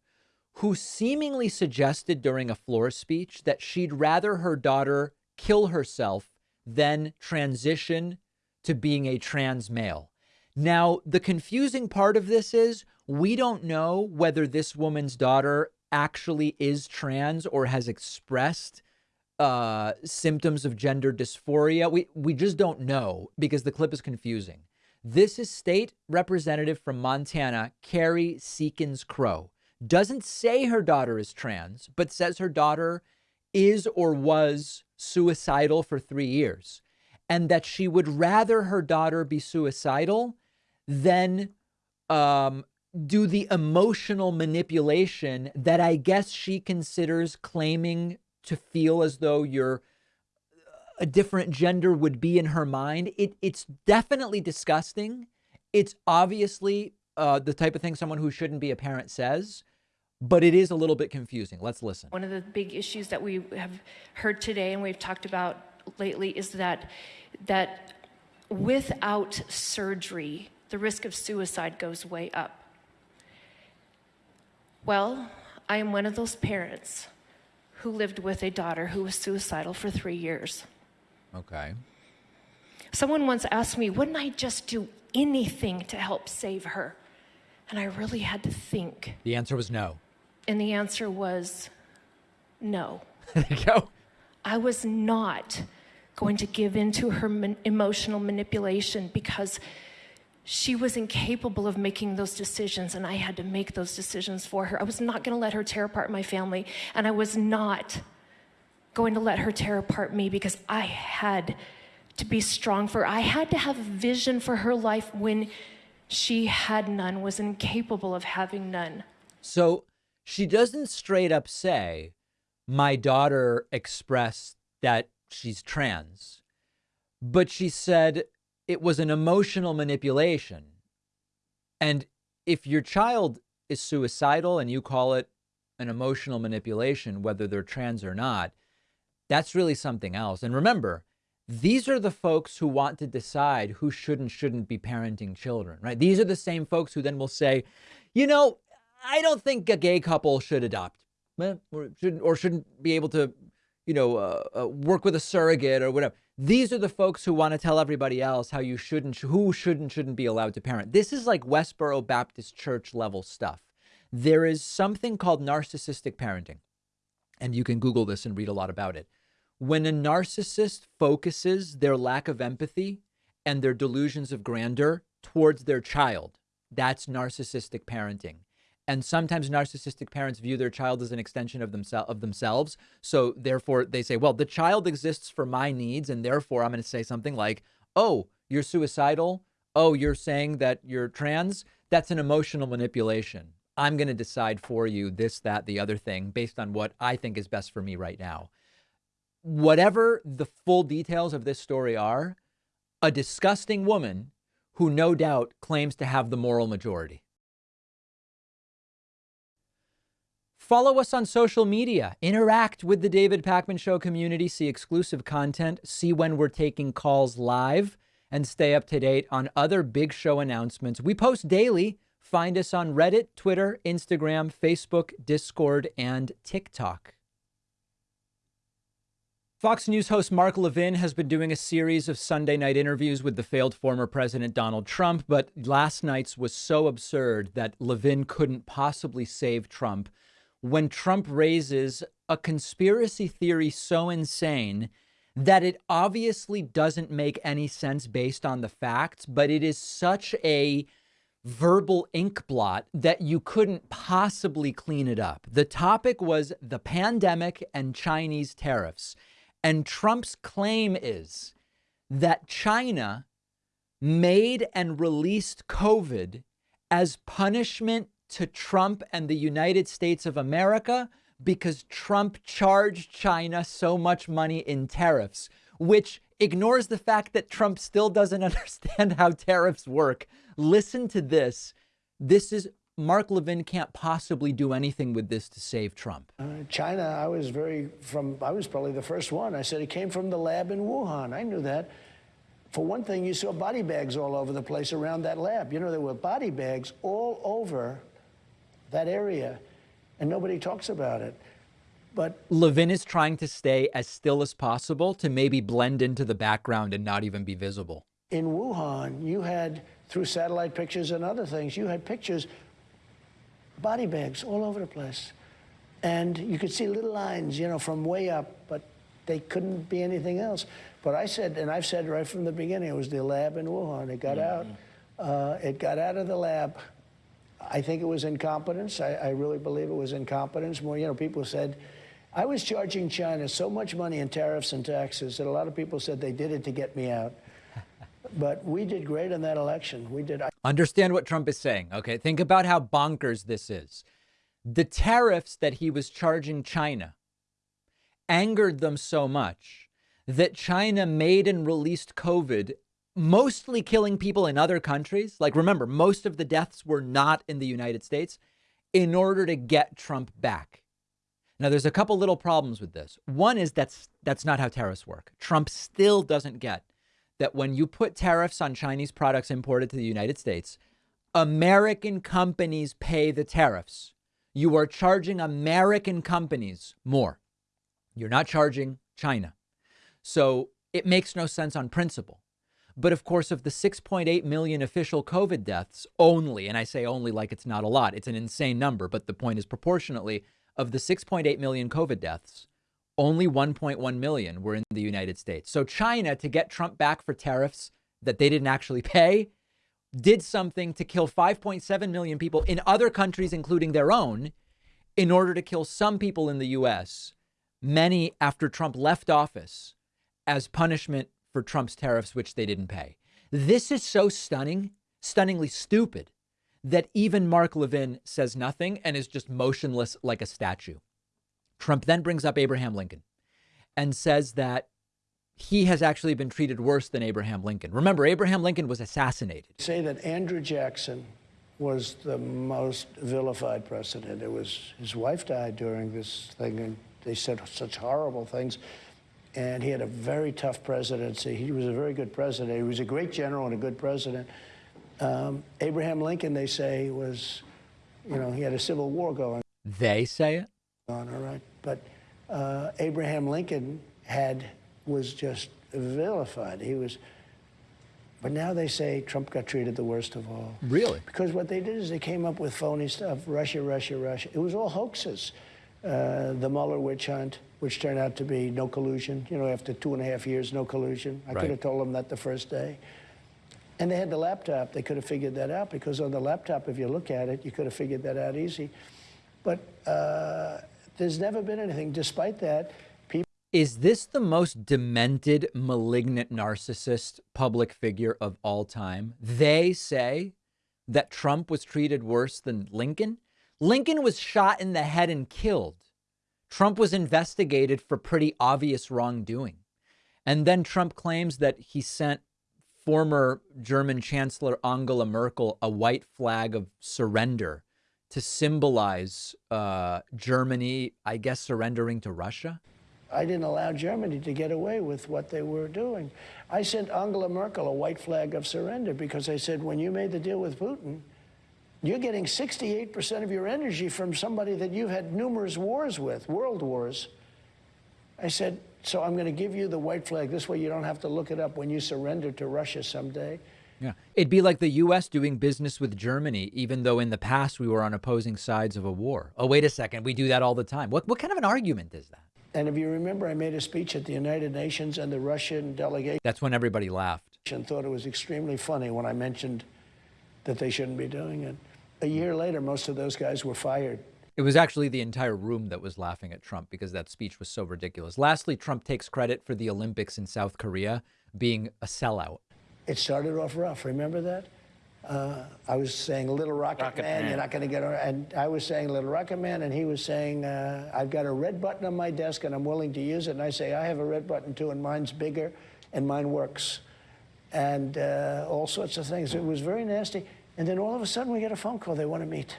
who seemingly suggested during a floor speech that she'd rather her daughter kill herself than transition to being a trans male. Now, the confusing part of this is we don't know whether this woman's daughter actually is trans or has expressed uh, symptoms of gender dysphoria. We we just don't know because the clip is confusing. This is state representative from Montana, Kerri Seekins Crowe. Doesn't say her daughter is trans, but says her daughter is or was suicidal for three years, and that she would rather her daughter be suicidal than um, do the emotional manipulation that I guess she considers claiming to feel as though you're a different gender would be in her mind. It it's definitely disgusting. It's obviously uh, the type of thing someone who shouldn't be a parent says, but it is a little bit confusing. Let's listen. One of the big issues that we have heard today and we've talked about lately is that that without surgery, the risk of suicide goes way up. Well, I am one of those parents who lived with a daughter who was suicidal for three years. Okay. Someone once asked me, wouldn't I just do anything to help save her? And I really had to think. The answer was no. And the answer was no. there you go. I was not going to give in to her man- emotional manipulation because she was incapable of making those decisions, and I had to make those decisions for her. I was not going to let her tear apart my family, and I was not going to let her tear apart me because I had to be strong for her. I had to have a vision for her life when she had none, was incapable of having none. So she doesn't straight up say, My daughter expressed that she's trans, but she said, it was an emotional manipulation. And if your child is suicidal and you call it an emotional manipulation, whether they're trans or not, that's really something else. And remember, these are the folks who want to decide who should and shouldn't be parenting children, right? These are the same folks who then will say, you know, I don't think a gay couple should adopt or shouldn't, or shouldn't be able to, you know, uh, uh, work with a surrogate or whatever. These are the folks who want to tell everybody else how you shouldn't, who should and shouldn't be allowed to parent. This is like Westboro Baptist Church level stuff. There is something called narcissistic parenting, and you can Google this and read a lot about it. When a narcissist focuses their lack of empathy and their delusions of grandeur towards their child, that's narcissistic parenting. And sometimes narcissistic parents view their child as an extension of, themse- of themselves. So therefore, they say, well, the child exists for my needs. And therefore, I'm going to say something like, oh, you're suicidal. Oh, you're saying that you're trans. That's an emotional manipulation. I'm going to decide for you this, that, the other thing based on what I think is best for me right now. Whatever the full details of this story are, a disgusting woman who no doubt claims to have the moral majority. Follow us on social media, interact with the David Pakman Show community, see exclusive content, see when we're taking calls live, and stay up to date on other big show announcements. We post daily. Find us on Reddit, Twitter, Instagram, Facebook, Discord, and TikTok. Fox News host Mark Levin has been doing a series of Sunday night interviews with the failed former President Donald Trump, but last night's was so absurd that Levin couldn't possibly save Trump when Trump raises a conspiracy theory so insane that it obviously doesn't make any sense based on the facts, but it is such a verbal ink blot that you couldn't possibly clean it up. The topic was the pandemic and Chinese tariffs. And Trump's claim is that China made and released COVID as punishment to Trump and the United States of America because Trump charged China so much money in tariffs, which ignores the fact that Trump still doesn't understand how tariffs work. Listen to this. This is Mark Levin can't possibly do anything with this to save Trump. Uh, China, I was very from. I was probably the first one. I said it came from the lab in Wuhan. I knew that. For one thing, you saw body bags all over the place around that lab. You know, there were body bags all over that area, and nobody talks about it. But Levin is trying to stay as still as possible to maybe blend into the background and not even be visible. In Wuhan, you had, through satellite pictures and other things, you had pictures, body bags all over the place. And you could see little lines, you know, from way up, but they couldn't be anything else. But I said, and I've said right from the beginning, it was the lab in Wuhan. It got mm -hmm. out. Uh, it got out of the lab I think it was incompetence. I, I really believe it was incompetence. More, you know, people said, I was charging China so much money in tariffs and taxes that a lot of people said they did it to get me out. But we did great in that election. We did. Understand what Trump is saying. Okay. Think about how bonkers this is. The tariffs that he was charging China angered them so much that China made and released COVID mostly killing people in other countries. Like, remember, most of the deaths were not in the United States in order to get Trump back. Now, there's a couple little problems with this. One is that's that's not how tariffs work. Trump still doesn't get that when you put tariffs on Chinese products imported to the United States, American companies pay the tariffs. You are charging American companies more. You're not charging China. So it makes no sense on principle. But of course, of the 6.8 million official COVID deaths only, and I say only like it's not a lot, it's an insane number, but the point is proportionately, of the 6.8 million COVID deaths, only 1.1 million were in the United States. So China, to get Trump back for tariffs that they didn't actually pay, did something to kill 5.7 million people in other countries, including their own, in order to kill some people in the US, many after Trump left office as punishment for Trump's tariffs, which they didn't pay. This is so stunning, stunningly stupid, that even Mark Levin says nothing and is just motionless like a statue. Trump then brings up Abraham Lincoln and says that he has actually been treated worse than Abraham Lincoln. Remember, Abraham Lincoln was assassinated. Say that Andrew Jackson was the most vilified president. It was his wife died during this thing, and they said such horrible things. And he had a very tough presidency. He was a very good president. He was a great general and a good president. Um, Abraham Lincoln, they say, was, you know, he had a civil war going They say it? on, all right? But uh, Abraham Lincoln had, was just vilified. He was, but now they say Trump got treated the worst of all. Really? Because what they did is they came up with phony stuff Russia, Russia, Russia. It was all hoaxes. Uh, the Mueller witch hunt, which turned out to be no collusion. You know, after two and a half years, no collusion. I Right. could have told them that the first day. And they had the laptop. They could have figured that out because on the laptop, if you look at it, you could have figured that out easy. But uh, there's never been anything. Despite that, people. Is this the most demented, malignant narcissist public figure of all time? They say that Trump was treated worse than Lincoln. Lincoln was shot in the head and killed. Trump was investigated for pretty obvious wrongdoing. And then Trump claims that he sent former German Chancellor Angela Merkel a white flag of surrender to symbolize uh, Germany, I guess, surrendering to Russia. I didn't allow Germany to get away with what they were doing. I sent Angela Merkel a white flag of surrender because I said, when you made the deal with Putin, you're getting 68% of your energy from somebody that you've had numerous wars with, world wars. I said, so I'm going to give you the white flag. This way you don't have to look it up when you surrender to Russia someday. Yeah. It'd be like the U.S. doing business with Germany, even though in the past we were on opposing sides of a war. Oh, wait a second. We do that all the time. What, what kind of an argument is that? And if you remember, I made a speech at the United Nations, and the Russian delegation That's when everybody laughed. And thought it was extremely funny when I mentioned that they shouldn't be doing it. A year later, most of those guys were fired. It was actually the entire room that was laughing at Trump because that speech was so ridiculous. Lastly, Trump takes credit for the Olympics in South Korea being a sellout. It started off rough. Remember that? Uh, I was saying Little Rocket, Rocket Man, Man. you're not going to get on. And I was saying Little Rocket Man, and he was saying, uh, I've got a red button on my desk and I'm willing to use it. And I say, I have a red button too, and mine's bigger and mine works. And uh, all sorts of things. It was very nasty. And then all of a sudden, we get a phone call. They want to meet.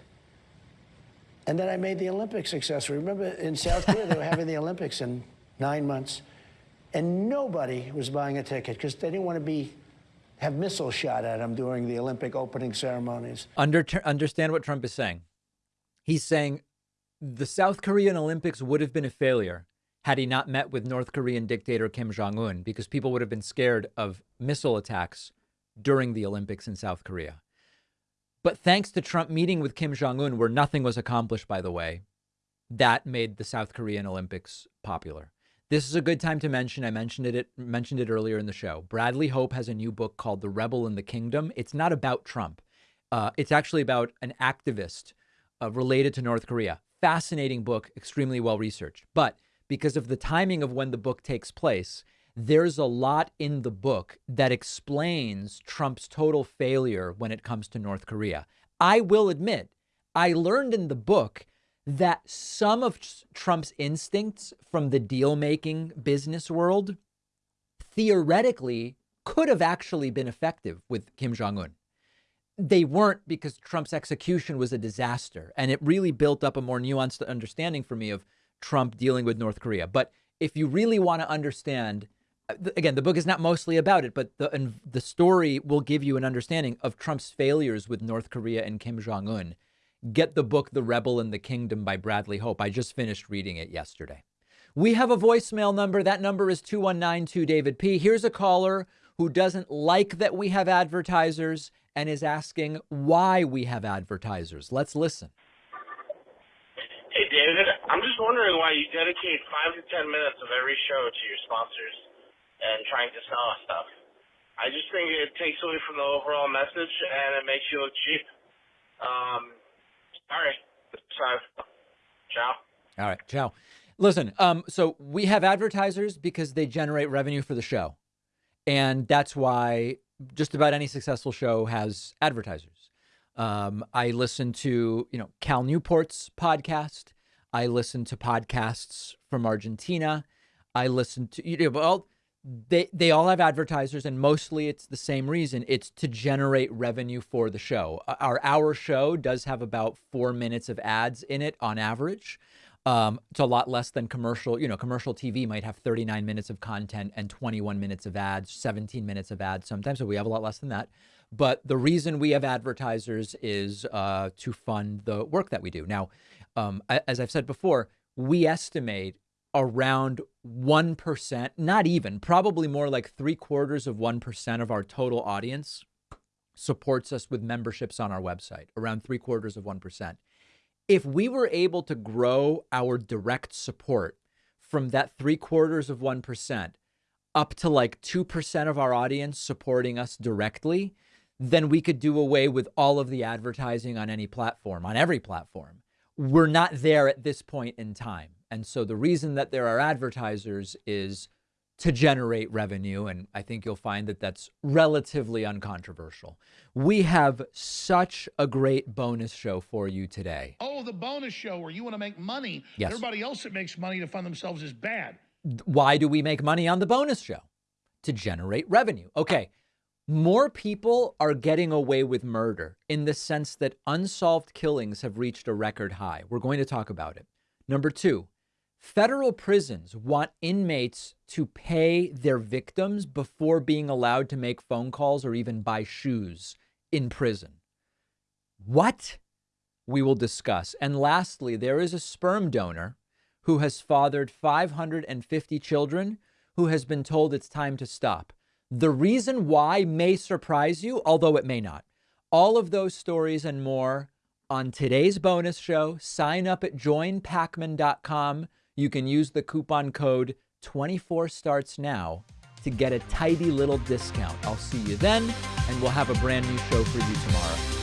And then I made the Olympics successful. Remember in South Korea, they were having the Olympics in nine months, and nobody was buying a ticket because they didn't want to be have missiles shot at them during the Olympic opening ceremonies. Under, understand what Trump is saying. He's saying the South Korean Olympics would have been a failure had he not met with North Korean dictator Kim Jong un because people would have been scared of missile attacks during the Olympics in South Korea. But thanks to Trump meeting with Kim Jong un, where nothing was accomplished, by the way, that made the South Korean Olympics popular. This is a good time to mention. I mentioned it mentioned it earlier in the show. Bradley Hope has a new book called The Rebel in the Kingdom. It's not about Trump. Uh, it's actually about an activist uh, related to North Korea. Fascinating book, extremely well researched. But because of the timing of when the book takes place, there's a lot in the book that explains Trump's total failure when it comes to North Korea. I will admit, I learned in the book that some of Trump's instincts from the deal making business world theoretically could have actually been effective with Kim Jong un. They weren't because Trump's execution was a disaster. And it really built up a more nuanced understanding for me of Trump dealing with North Korea. But if you really want to understand, again, the book is not mostly about it, but the, and the story will give you an understanding of Trump's failures with North Korea and Kim Jong un. Get the book, The Rebel in the Kingdom by Bradley Hope. I just finished reading it yesterday. We have a voicemail number. That number is 2192 David P. Here's a caller who doesn't like that we have advertisers and is asking why we have advertisers. Let's listen. Hey, David, I'm just wondering why you dedicate five to ten minutes of every show to your sponsors and trying to sell us stuff. I just think it takes away from the overall message and it makes you look cheap. Um, sorry. Sorry. Ciao. All right, ciao. Listen, um, so we have advertisers because they generate revenue for the show. And that's why just about any successful show has advertisers. Um, I listen to, you know, Cal Newport's podcast. I listen to podcasts from Argentina. I listen to, you know, well, they they all have advertisers, and mostly it's the same reason. It's to generate revenue for the show. Our our show does have about four minutes of ads in it on average. Um, it's a lot less than commercial. You know, commercial TV might have 39 minutes of content and 21 minutes of ads, 17 minutes of ads sometimes. So we have a lot less than that. But the reason we have advertisers is uh, to fund the work that we do. Now, um, as I've said before, we estimate around 1%, not even, probably more like three quarters of 1% of our total audience supports us with memberships on our website, around three quarters of 1%. If we were able to grow our direct support from that three quarters of 1% up to like 2% of our audience supporting us directly, then we could do away with all of the advertising on any platform, on every platform. We're not there at this point in time. And so the reason that there are advertisers is to generate revenue. And I think you'll find that that's relatively uncontroversial. We have such a great bonus show for you today. Oh, the bonus show where you want to make money. Yes. Everybody else that makes money to fund themselves is bad. Why do we make money on the bonus show? To generate revenue. Okay. More people are getting away with murder in the sense that unsolved killings have reached a record high. We're going to talk about it. Number two, Federal prisons want inmates to pay their victims before being allowed to make phone calls or even buy shoes in prison. What? We will discuss. And lastly, there is a sperm donor who has fathered 550 children who has been told it's time to stop. The reason why may surprise you, although it may not. All of those stories and more on today's bonus show. Sign up at joinpakman.com you can use the coupon code 24 starts now to get a tidy little discount. I'll see you then, and we'll have a brand new show for you tomorrow.